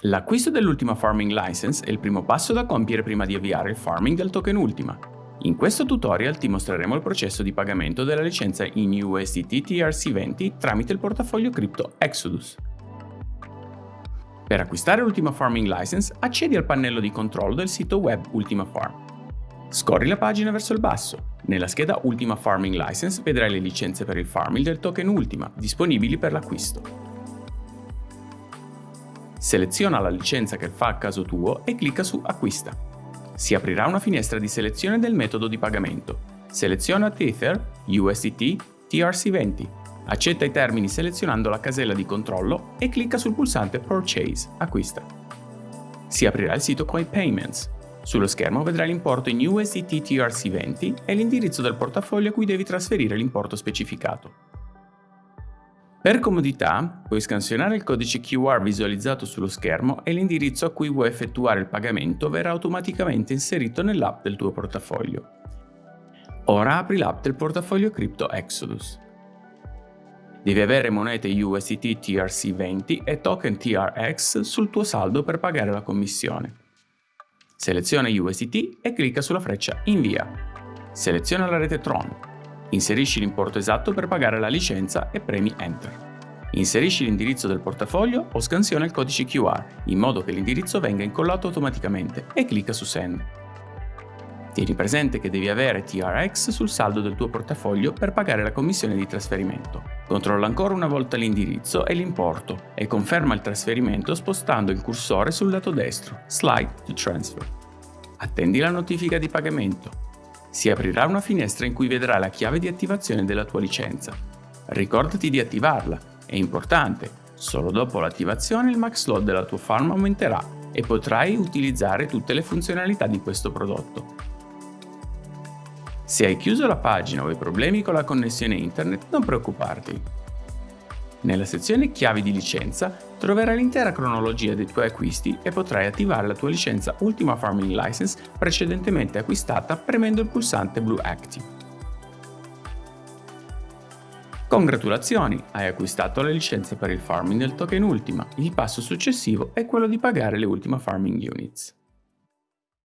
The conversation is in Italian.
L'acquisto dell'ultima Farming License è il primo passo da compiere prima di avviare il farming del token Ultima. In questo tutorial ti mostreremo il processo di pagamento della licenza in USDT TRC20 tramite il portafoglio cripto Exodus. Per acquistare l'Ultima Farming License accedi al pannello di controllo del sito web Ultima Farm. Scorri la pagina verso il basso. Nella scheda Ultima Farming License vedrai le licenze per il farming del token Ultima, disponibili per l'acquisto. Seleziona la licenza che fa a caso tuo e clicca su Acquista. Si aprirà una finestra di selezione del metodo di pagamento. Seleziona Tether, USDT, TRC20. Accetta i termini selezionando la casella di controllo e clicca sul pulsante Purchase, acquista. Si aprirà il sito Coin Payments. Sullo schermo vedrai l'importo in USDT TRC20 e l'indirizzo del portafoglio a cui devi trasferire l'importo specificato. Per comodità, puoi scansionare il codice QR visualizzato sullo schermo e l'indirizzo a cui vuoi effettuare il pagamento verrà automaticamente inserito nell'app del tuo portafoglio. Ora apri l'app del portafoglio Crypto Exodus. Devi avere monete USDT TRC20 e token TRX sul tuo saldo per pagare la commissione. Seleziona USDT e clicca sulla freccia Invia. Seleziona la rete Tron Inserisci l'importo esatto per pagare la licenza e premi Enter. Inserisci l'indirizzo del portafoglio o scansiona il codice QR, in modo che l'indirizzo venga incollato automaticamente e clicca su Send. Tieni presente che devi avere TRX sul saldo del tuo portafoglio per pagare la commissione di trasferimento. Controlla ancora una volta l'indirizzo e l'importo e conferma il trasferimento spostando il cursore sul lato destro, Slide to Transfer. Attendi la notifica di pagamento si aprirà una finestra in cui vedrai la chiave di attivazione della tua licenza. Ricordati di attivarla, è importante, solo dopo l'attivazione il max load della tua farm aumenterà e potrai utilizzare tutte le funzionalità di questo prodotto. Se hai chiuso la pagina o hai problemi con la connessione internet, non preoccuparti. Nella sezione Chiavi di licenza troverai l'intera cronologia dei tuoi acquisti e potrai attivare la tua licenza Ultima Farming License precedentemente acquistata premendo il pulsante blu Active. Congratulazioni, hai acquistato la licenza per il farming del token Ultima. Il passo successivo è quello di pagare le Ultima Farming Units.